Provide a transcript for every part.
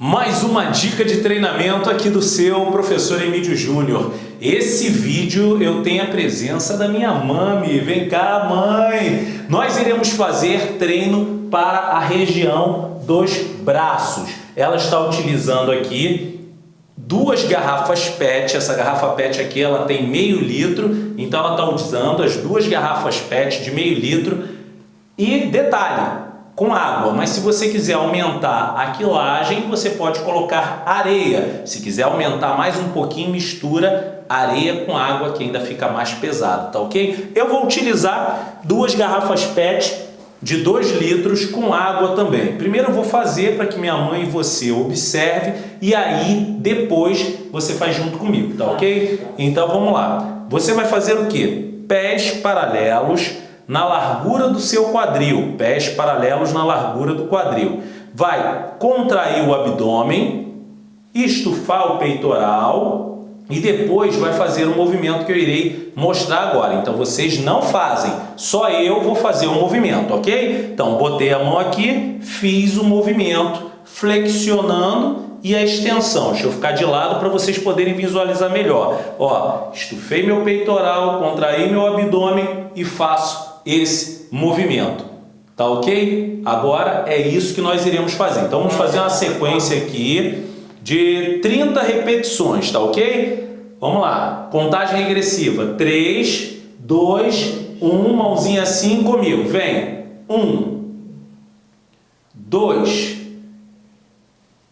Mais uma dica de treinamento aqui do seu professor Emílio Júnior. Esse vídeo eu tenho a presença da minha mãe. Vem cá, mãe! Nós iremos fazer treino para a região dos braços. Ela está utilizando aqui duas garrafas PET. Essa garrafa PET aqui ela tem meio litro, então ela está usando as duas garrafas PET de meio litro. E detalhe, com água, mas se você quiser aumentar a quilagem, você pode colocar areia. Se quiser aumentar mais um pouquinho, mistura areia com água que ainda fica mais pesado, tá ok? Eu vou utilizar duas garrafas PET de 2 litros com água também. Primeiro eu vou fazer para que minha mãe e você observe e aí depois você faz junto comigo, tá ok? Então vamos lá. Você vai fazer o que? Pés paralelos na largura do seu quadril, pés paralelos na largura do quadril. Vai contrair o abdômen, estufar o peitoral e depois vai fazer um movimento que eu irei mostrar agora. Então vocês não fazem, só eu vou fazer o movimento, ok? Então botei a mão aqui, fiz o movimento, flexionando e a extensão. Deixa eu ficar de lado para vocês poderem visualizar melhor. Ó, estufei meu peitoral, contraí meu abdômen e faço esse movimento. Tá ok? Agora é isso que nós iremos fazer. Então vamos fazer uma sequência aqui de 30 repetições, tá ok? Vamos lá. Contagem regressiva. 3, 2, 1. Mãozinha assim comigo. Vem. 1, 2,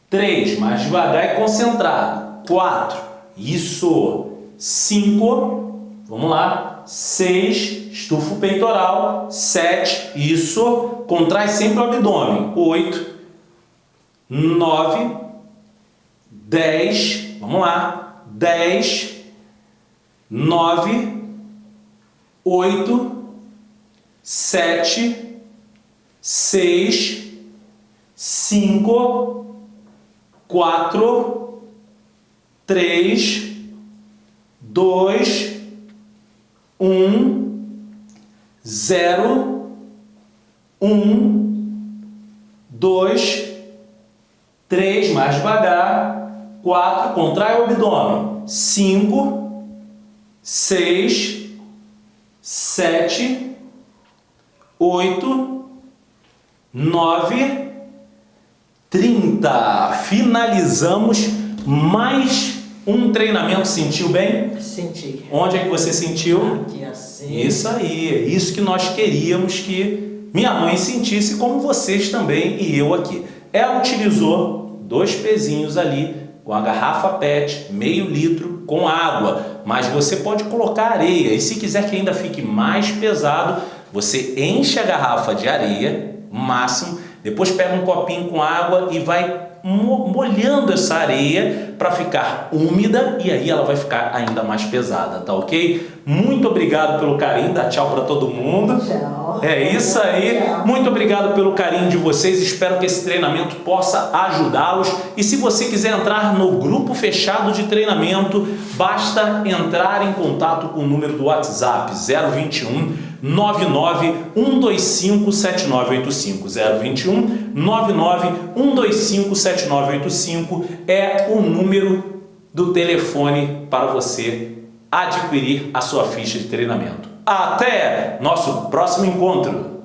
3. Mais devagar e concentrado. 4. Isso. 5. Vamos lá. 6, estufa o peitoral, 7, isso, contrai sempre o abdômen, 8, 9, 10, vamos lá, 10, 9, 8, 7, 6, 5, 4, 3, 2, um, zero, um, dois, três, mais devagar, quatro, contrai o abdômen, cinco, seis, sete, oito, nove, trinta. Finalizamos mais um treinamento sentiu bem? Senti. Onde é que você sentiu? Aqui assim. Isso aí, é isso que nós queríamos que minha mãe sentisse, como vocês também e eu aqui. Ela utilizou dois pezinhos ali com a garrafa PET, meio litro, com água, mas você pode colocar areia e se quiser que ainda fique mais pesado, você enche a garrafa de areia, máximo, depois pega um copinho com água e vai molhando essa areia para ficar úmida e aí ela vai ficar ainda mais pesada, tá ok? Muito obrigado pelo carinho, dá tchau para todo mundo. Tchau. É isso aí. Muito obrigado pelo carinho de vocês. Espero que esse treinamento possa ajudá-los. E se você quiser entrar no grupo fechado de treinamento, basta entrar em contato com o número do WhatsApp 021 99 125 7985 021 99 125 7985 é o número do telefone para você adquirir a sua ficha de treinamento. Até nosso próximo encontro!